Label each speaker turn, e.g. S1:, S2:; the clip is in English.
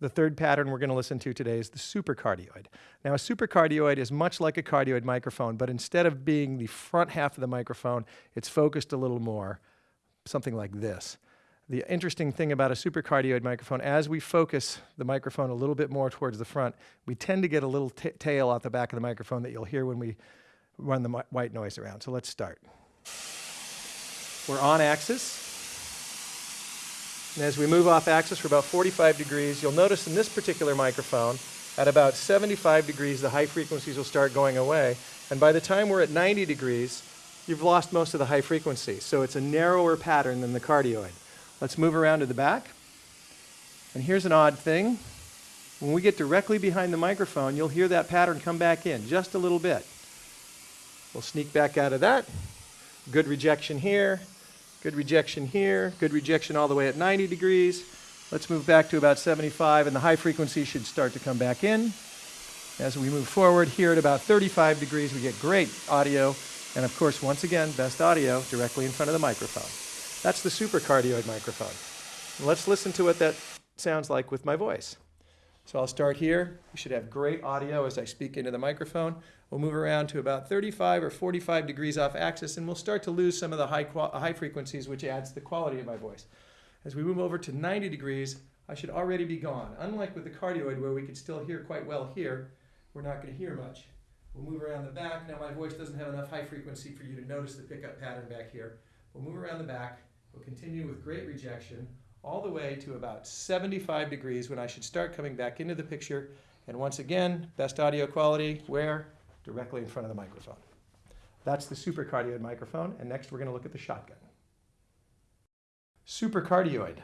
S1: The third pattern we're going to listen to today is the supercardioid. Now, a supercardioid is much like a cardioid microphone, but instead of being the front half of the microphone, it's focused a little more, something like this. The interesting thing about a supercardioid microphone, as we focus the microphone a little bit more towards the front, we tend to get a little tail out the back of the microphone that you'll hear when we run the white noise around. So let's start. We're on axis. And as we move off axis for about 45 degrees, you'll notice in this particular microphone, at about 75 degrees, the high frequencies will start going away. And by the time we're at 90 degrees, you've lost most of the high frequency. So it's a narrower pattern than the cardioid. Let's move around to the back. And here's an odd thing. When we get directly behind the microphone, you'll hear that pattern come back in just a little bit. We'll sneak back out of that. Good rejection here, good rejection here, good rejection all the way at 90 degrees. Let's move back to about 75 and the high frequency should start to come back in. As we move forward here at about 35 degrees, we get great audio. And of course, once again, best audio directly in front of the microphone. That's the supercardioid microphone. let's listen to what that sounds like with my voice. So I'll start here. You should have great audio as I speak into the microphone. We'll move around to about 35 or 45 degrees off axis, and we'll start to lose some of the high, high frequencies, which adds the quality of my voice. As we move over to 90 degrees, I should already be gone. Unlike with the cardioid, where we could still hear quite well here, we're not going to hear much. We'll move around the back. Now my voice doesn't have enough high frequency for you to notice the pickup pattern back here. We'll move around the back. We'll continue with great rejection all the way to about 75 degrees when I should start coming back into the picture. And once again, best audio quality, where? Directly in front of the microphone. That's the supercardioid microphone. And next we're going to look at the shotgun. Supercardioid.